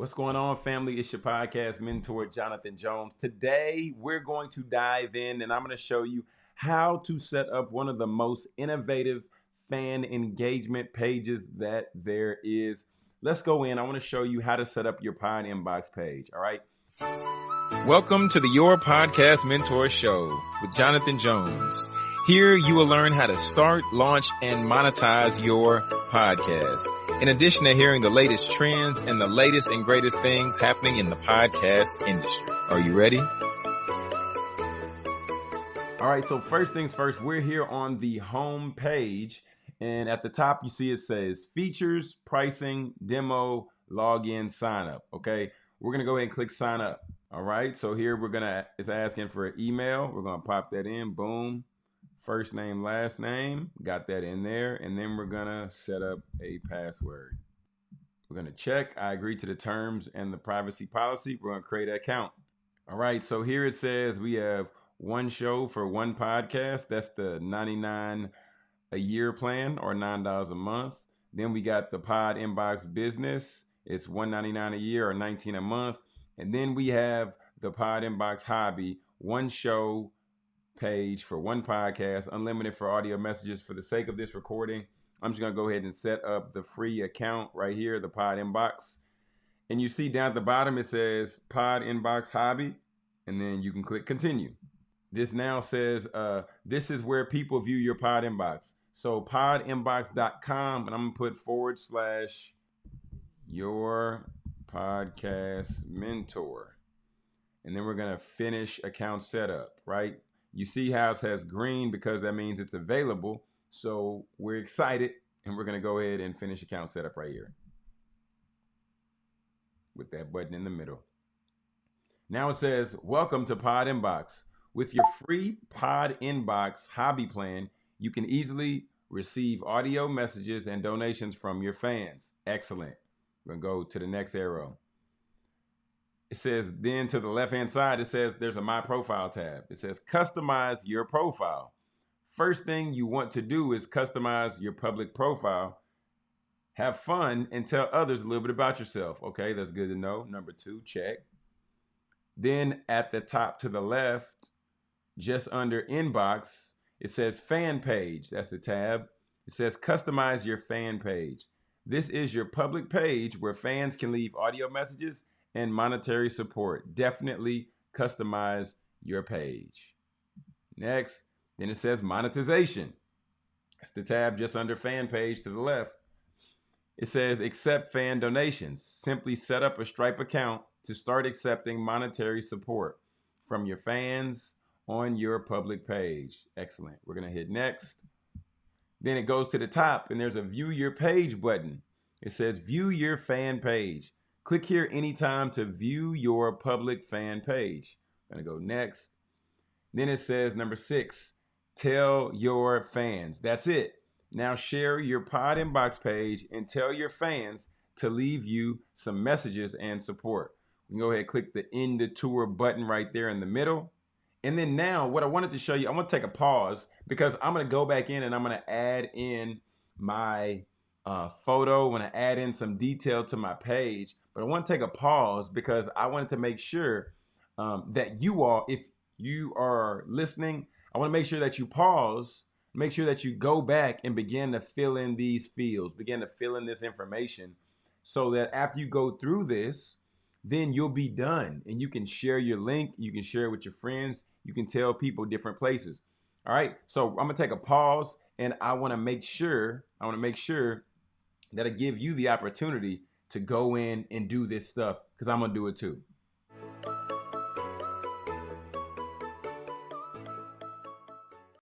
What's going on, family? It's your podcast mentor, Jonathan Jones. Today, we're going to dive in and I'm going to show you how to set up one of the most innovative fan engagement pages that there is. Let's go in. I want to show you how to set up your Pod Inbox page. All right. Welcome to the Your Podcast Mentor Show with Jonathan Jones. Here you will learn how to start, launch, and monetize your podcast. In addition to hearing the latest trends and the latest and greatest things happening in the podcast industry. Are you ready? All right, so first things first, we're here on the home page. And at the top, you see it says features, pricing, demo, login, sign up. Okay, we're gonna go ahead and click sign up. All right, so here we're gonna, it's asking for an email. We're gonna pop that in, boom first name, last name, got that in there. And then we're gonna set up a password. We're gonna check, I agree to the terms and the privacy policy. We're gonna create an account. All right, so here it says we have one show for one podcast. That's the 99 a year plan or $9 a month. Then we got the Pod Inbox Business. It's 199 a year or 19 a month. And then we have the Pod Inbox Hobby, one show, page for one podcast, unlimited for audio messages. For the sake of this recording, I'm just gonna go ahead and set up the free account right here, the Pod Inbox. And you see down at the bottom it says Pod Inbox Hobby, and then you can click continue. This now says uh, this is where people view your Pod Inbox. So podinbox.com, and I'm gonna put forward slash your podcast mentor. And then we're gonna finish account setup, right? You see it says green because that means it's available. So we're excited and we're gonna go ahead and finish account setup right here with that button in the middle. Now it says, welcome to Pod Inbox. With your free Pod Inbox hobby plan, you can easily receive audio messages and donations from your fans. Excellent. We're gonna go to the next arrow it says then to the left hand side it says there's a my profile tab. It says customize your profile. First thing you want to do is customize your public profile. Have fun and tell others a little bit about yourself. Okay that's good to know. Number two check. Then at the top to the left just under inbox it says fan page. That's the tab. It says customize your fan page. This is your public page where fans can leave audio messages and monetary support. Definitely customize your page. Next, then it says monetization. It's the tab just under fan page to the left. It says accept fan donations. Simply set up a Stripe account to start accepting monetary support from your fans on your public page. Excellent. We're going to hit next. Then it goes to the top and there's a view your page button. It says view your fan page. Click here anytime to view your public fan page. I'm gonna go next. Then it says number six, tell your fans. That's it. Now share your pod inbox page and tell your fans to leave you some messages and support. We can go ahead and click the end the tour button right there in the middle. And then now what I wanted to show you, I'm gonna take a pause because I'm to go back in and I'm to add in my uh, photo. To add in some detail to my page. But I want to take a pause because I wanted to make sure um, that you all, if you are listening, I want to make sure that you pause, make sure that you go back and begin to fill in these fields, begin to fill in this information so that after you go through this, then you'll be done and you can share your link, you can share it with your friends, you can tell people different places. All right, so I'm gonna take a pause and I wanna make sure, I wanna make sure that I give you the opportunity to go in and do this stuff because I'm gonna do it too.